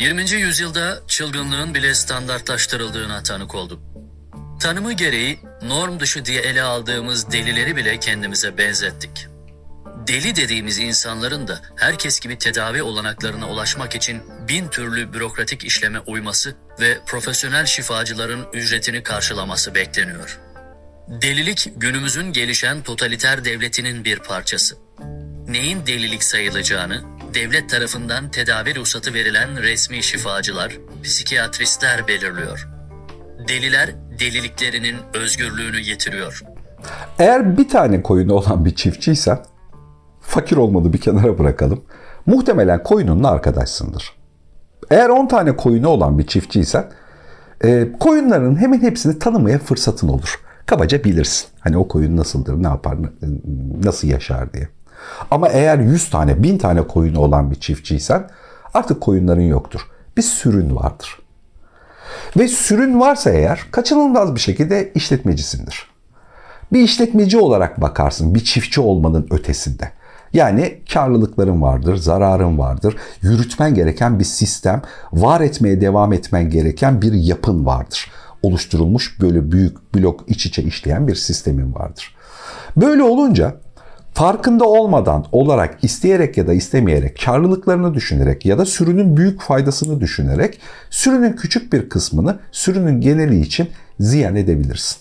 20. yüzyılda çılgınlığın bile standartlaştırıldığına tanık olduk. Tanımı gereği norm dışı diye ele aldığımız delileri bile kendimize benzettik. Deli dediğimiz insanların da herkes gibi tedavi olanaklarına ulaşmak için bin türlü bürokratik işleme uyması ve profesyonel şifacıların ücretini karşılaması bekleniyor. Delilik günümüzün gelişen totaliter devletinin bir parçası. Neyin delilik sayılacağını devlet tarafından tedavi ruhsatı verilen resmi şifacılar, psikiyatristler belirliyor. Deliler deliliklerinin özgürlüğünü yitiriyor. Eğer bir tane koyunu olan bir çiftçiysen, fakir olmadı bir kenara bırakalım. Muhtemelen koyununla arkadaşsındır. Eğer 10 tane koyunu olan bir çiftçiysen, e, koyunların hemen hepsini tanımaya fırsatın olur. Kabaca bilirsin. Hani o koyun nasıldır, ne yapar, nasıl yaşar diye. Ama eğer 100 tane, 1000 tane koyunu olan bir çiftçiysen artık koyunların yoktur. Bir sürün vardır. Ve sürün varsa eğer kaçınılmaz bir şekilde işletmecisindir. Bir işletmeci olarak bakarsın bir çiftçi olmanın ötesinde. Yani karlılıkların vardır, zararın vardır, yürütmen gereken bir sistem, var etmeye devam etmen gereken bir yapın vardır. Oluşturulmuş böyle büyük blok iç içe işleyen bir sistemin vardır. Böyle olunca farkında olmadan olarak isteyerek ya da istemeyerek karlılıklarını düşünerek ya da sürünün büyük faydasını düşünerek sürünün küçük bir kısmını sürünün geneli için ziyan edebilirsin.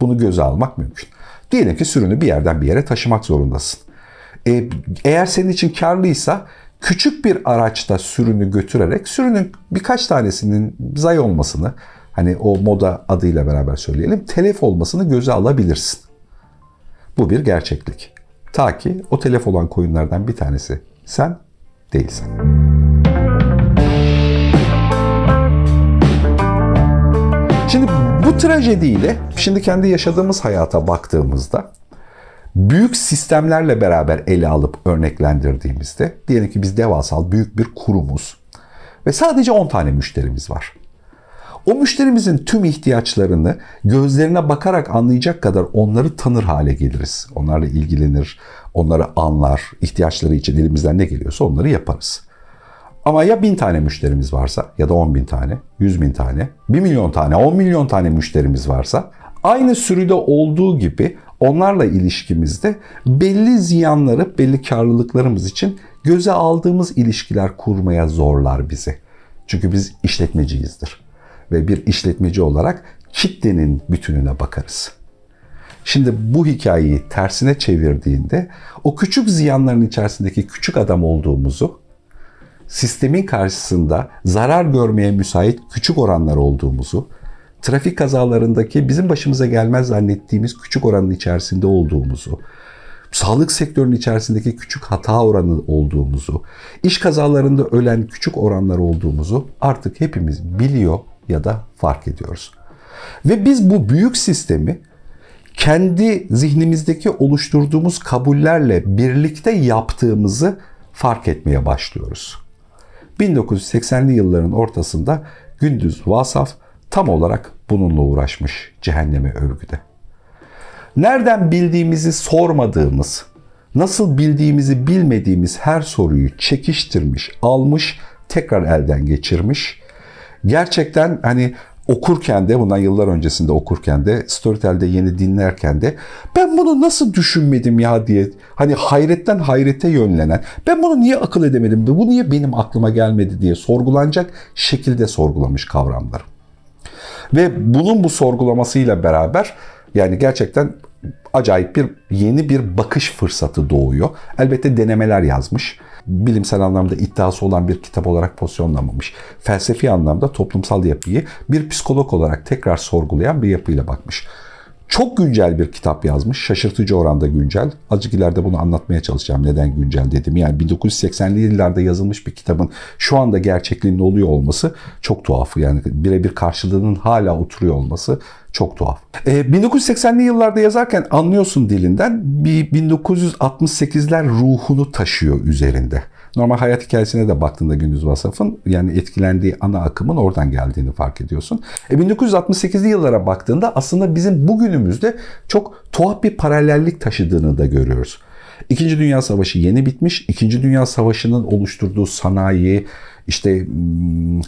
Bunu göze almak mümkün. Diyelim ki sürünü bir yerden bir yere taşımak zorundasın. E, eğer senin için karlıysa küçük bir araçta sürünü götürerek sürünün birkaç tanesinin zay olmasını hani o moda adıyla beraber söyleyelim telef olmasını göze alabilirsin. Bu bir gerçeklik. Ta ki o telef olan koyunlardan bir tanesi sen değilsin. Şimdi bu trajediyle şimdi kendi yaşadığımız hayata baktığımızda büyük sistemlerle beraber ele alıp örneklendirdiğimizde diyelim ki biz devasal büyük bir kurumuz ve sadece 10 tane müşterimiz var. O müşterimizin tüm ihtiyaçlarını gözlerine bakarak anlayacak kadar onları tanır hale geliriz. Onlarla ilgilenir, onları anlar, ihtiyaçları için elimizden ne geliyorsa onları yaparız. Ama ya bin tane müşterimiz varsa ya da on bin tane, yüz bin tane, bir milyon tane, on milyon tane müşterimiz varsa aynı sürüde olduğu gibi onlarla ilişkimizde belli ziyanları, belli karlılıklarımız için göze aldığımız ilişkiler kurmaya zorlar bizi. Çünkü biz işletmeciyizdir ve bir işletmeci olarak kitlenin bütününe bakarız. Şimdi bu hikayeyi tersine çevirdiğinde o küçük ziyanların içerisindeki küçük adam olduğumuzu, sistemin karşısında zarar görmeye müsait küçük oranlar olduğumuzu, trafik kazalarındaki bizim başımıza gelmez zannettiğimiz küçük oranın içerisinde olduğumuzu, sağlık sektörünün içerisindeki küçük hata oranı olduğumuzu, iş kazalarında ölen küçük oranlar olduğumuzu artık hepimiz biliyor ya da fark ediyoruz. Ve biz bu büyük sistemi kendi zihnimizdeki oluşturduğumuz kabullerle birlikte yaptığımızı fark etmeye başlıyoruz. 1980'li yılların ortasında Gündüz Vasaf tam olarak bununla uğraşmış cehenneme övgüde. Nereden bildiğimizi sormadığımız, nasıl bildiğimizi bilmediğimiz her soruyu çekiştirmiş, almış, tekrar elden geçirmiş. Gerçekten hani okurken de bundan yıllar öncesinde okurken de Storytel'de yeni dinlerken de ben bunu nasıl düşünmedim ya diye hani hayretten hayrete yönlenen ben bunu niye akıl edemedim bu niye benim aklıma gelmedi diye sorgulanacak şekilde sorgulamış kavramları. Ve bunun bu sorgulamasıyla beraber yani gerçekten acayip bir yeni bir bakış fırsatı doğuyor. Elbette denemeler yazmış. Bilimsel anlamda iddiası olan bir kitap olarak pozisyonlamamış. Felsefi anlamda toplumsal yapıyı bir psikolog olarak tekrar sorgulayan bir yapıyla bakmış. Çok güncel bir kitap yazmış. Şaşırtıcı oranda güncel. Azıcık ileride bunu anlatmaya çalışacağım. Neden güncel dedim. Yani 1980'li yıllarda yazılmış bir kitabın şu anda gerçekliğinde oluyor olması çok tuhaf. Yani birebir karşılığının hala oturuyor olması çok tuhaf. E, 1980'li yıllarda yazarken anlıyorsun dilinden bir 1968'ler ruhunu taşıyor üzerinde. Normal hayat hikayesine de baktığında Gündüz Vasaf'ın yani etkilendiği ana akımın oradan geldiğini fark ediyorsun. E 1968'li yıllara baktığında aslında bizim bugünümüzde çok tuhaf bir paralellik taşıdığını da görüyoruz. İkinci Dünya Savaşı yeni bitmiş. İkinci Dünya Savaşı'nın oluşturduğu sanayi, işte hmm,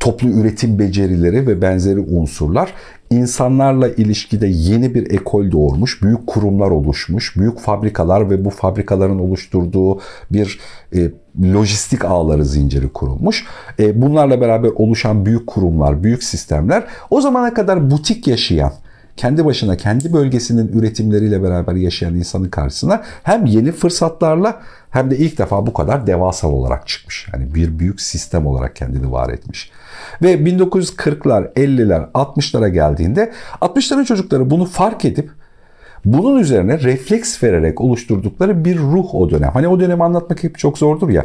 toplu üretim becerileri ve benzeri unsurlar insanlarla ilişkide yeni bir ekol doğurmuş, büyük kurumlar oluşmuş, büyük fabrikalar ve bu fabrikaların oluşturduğu bir e, lojistik ağları zinciri kurulmuş. E, bunlarla beraber oluşan büyük kurumlar, büyük sistemler o zamana kadar butik yaşayan, kendi başına kendi bölgesinin üretimleriyle beraber yaşayan insanın karşısına hem yeni fırsatlarla hem de ilk defa bu kadar devasal olarak çıkmış. Yani bir büyük sistem olarak kendini var etmiş. Ve 1940'lar, 50'ler, 60'lara geldiğinde 60'ların çocukları bunu fark edip bunun üzerine refleks vererek oluşturdukları bir ruh o dönem. Hani o dönemi anlatmak hep çok zordur ya.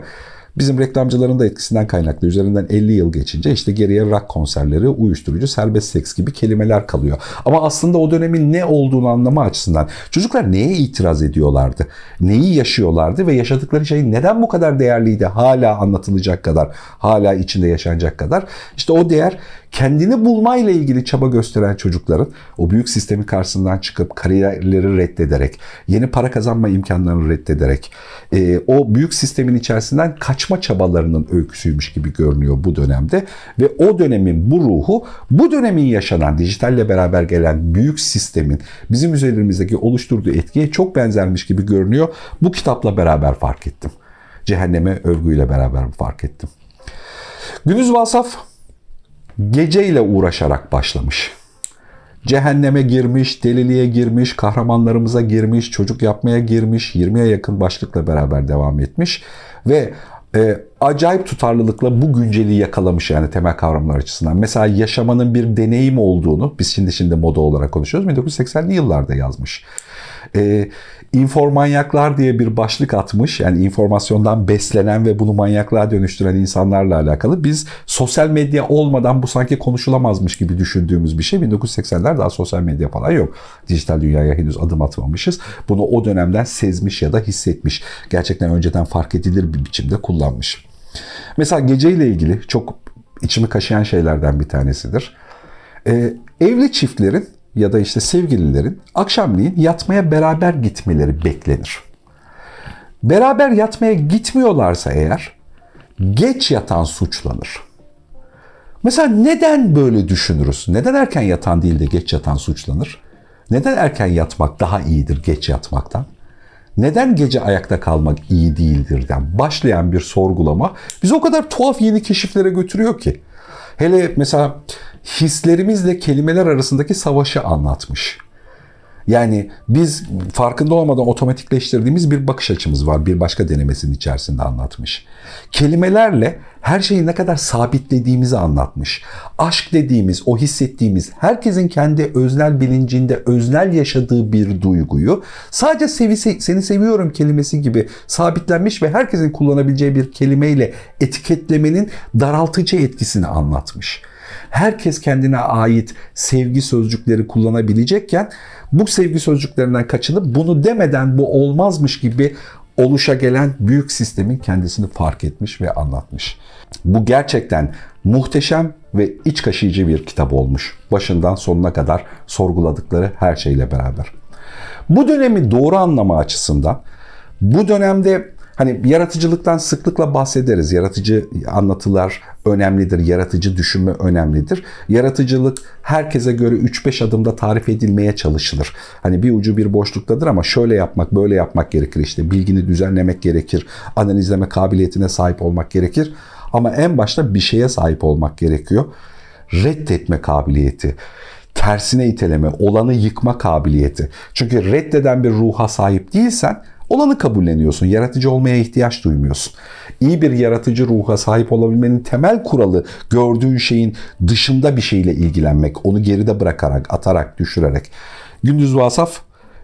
Bizim reklamcıların da etkisinden kaynaklı. Üzerinden 50 yıl geçince işte geriye rock konserleri, uyuşturucu, serbest seks gibi kelimeler kalıyor. Ama aslında o dönemin ne olduğunu anlama açısından çocuklar neye itiraz ediyorlardı? Neyi yaşıyorlardı ve yaşadıkları şey neden bu kadar değerliydi? Hala anlatılacak kadar, hala içinde yaşanacak kadar. İşte o değer kendini bulmayla ilgili çaba gösteren çocukların o büyük sistemin karşısından çıkıp kariyerleri reddederek, yeni para kazanma imkanlarını reddederek, e, o büyük sistemin içerisinden kaçma çabalarının öyküsüymüş gibi görünüyor bu dönemde. Ve o dönemin bu ruhu, bu dönemin yaşanan dijitalle beraber gelen büyük sistemin bizim üzerimizdeki oluşturduğu etkiye çok benzermiş gibi görünüyor. Bu kitapla beraber fark ettim. Cehenneme övgüyle beraber fark ettim. Gündüz Vasaf geceyle uğraşarak başlamış. Cehenneme girmiş, deliliğe girmiş, kahramanlarımıza girmiş, çocuk yapmaya girmiş, 20'ye yakın başlıkla beraber devam etmiş ve e, acayip tutarlılıkla bu günceliği yakalamış yani temel kavramlar açısından. Mesela yaşamanın bir deneyim olduğunu, biz şimdi şimdi moda olarak konuşuyoruz, 1980'li yıllarda yazmış. E, İnformanyaklar diye bir başlık atmış. Yani informasyondan beslenen ve bunu manyaklığa dönüştüren insanlarla alakalı. Biz sosyal medya olmadan bu sanki konuşulamazmış gibi düşündüğümüz bir şey. 1980'ler daha sosyal medya falan yok. Dijital dünyaya henüz adım atmamışız. Bunu o dönemden sezmiş ya da hissetmiş. Gerçekten önceden fark edilir bir biçimde kullanmış. Mesela geceyle ilgili çok içimi kaşıyan şeylerden bir tanesidir. Ee, evli çiftlerin ya da işte sevgililerin akşamleyin yatmaya beraber gitmeleri beklenir. Beraber yatmaya gitmiyorlarsa eğer geç yatan suçlanır. Mesela neden böyle düşünürüz? Neden erken yatan değil de geç yatan suçlanır? Neden erken yatmak daha iyidir geç yatmaktan? Neden gece ayakta kalmak iyi değildirden başlayan bir sorgulama bizi o kadar tuhaf yeni keşiflere götürüyor ki. Hele mesela hislerimizle kelimeler arasındaki savaşı anlatmış. Yani biz farkında olmadan otomatikleştirdiğimiz bir bakış açımız var. Bir başka denemesinin içerisinde anlatmış. Kelimelerle her şeyi ne kadar sabitlediğimizi anlatmış. Aşk dediğimiz, o hissettiğimiz, herkesin kendi öznel bilincinde öznel yaşadığı bir duyguyu sadece sevi, seni seviyorum kelimesi gibi sabitlenmiş ve herkesin kullanabileceği bir kelimeyle etiketlemenin daraltıcı etkisini anlatmış herkes kendine ait sevgi sözcükleri kullanabilecekken bu sevgi sözcüklerinden kaçınıp bunu demeden bu olmazmış gibi oluşa gelen büyük sistemin kendisini fark etmiş ve anlatmış. Bu gerçekten muhteşem ve iç kaşıyıcı bir kitap olmuş. Başından sonuna kadar sorguladıkları her şeyle beraber. Bu dönemi doğru anlama açısından bu dönemde Hani yaratıcılıktan sıklıkla bahsederiz. Yaratıcı anlatılar önemlidir, yaratıcı düşünme önemlidir. Yaratıcılık herkese göre 3-5 adımda tarif edilmeye çalışılır. Hani bir ucu bir boşluktadır ama şöyle yapmak, böyle yapmak gerekir. İşte bilgini düzenlemek gerekir, analizleme kabiliyetine sahip olmak gerekir. Ama en başta bir şeye sahip olmak gerekiyor. Reddetme kabiliyeti tersine iteleme, olanı yıkma kabiliyeti. Çünkü reddeden bir ruha sahip değilsen Olanı kabulleniyorsun. Yaratıcı olmaya ihtiyaç duymuyorsun. İyi bir yaratıcı ruha sahip olabilmenin temel kuralı gördüğün şeyin dışında bir şeyle ilgilenmek. Onu geride bırakarak, atarak, düşürerek. Gündüz Vasaf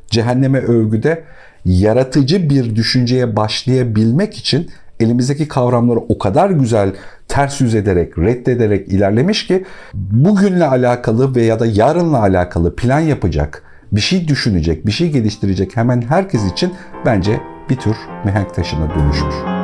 Cehenneme Övgü'de yaratıcı bir düşünceye başlayabilmek için elimizdeki kavramları o kadar güzel ters yüz ederek, reddederek ilerlemiş ki bugünle alakalı veya da yarınla alakalı plan yapacak, bir şey düşünecek, bir şey geliştirecek hemen herkes için bence bir tür mihenk taşına dönüşmüş.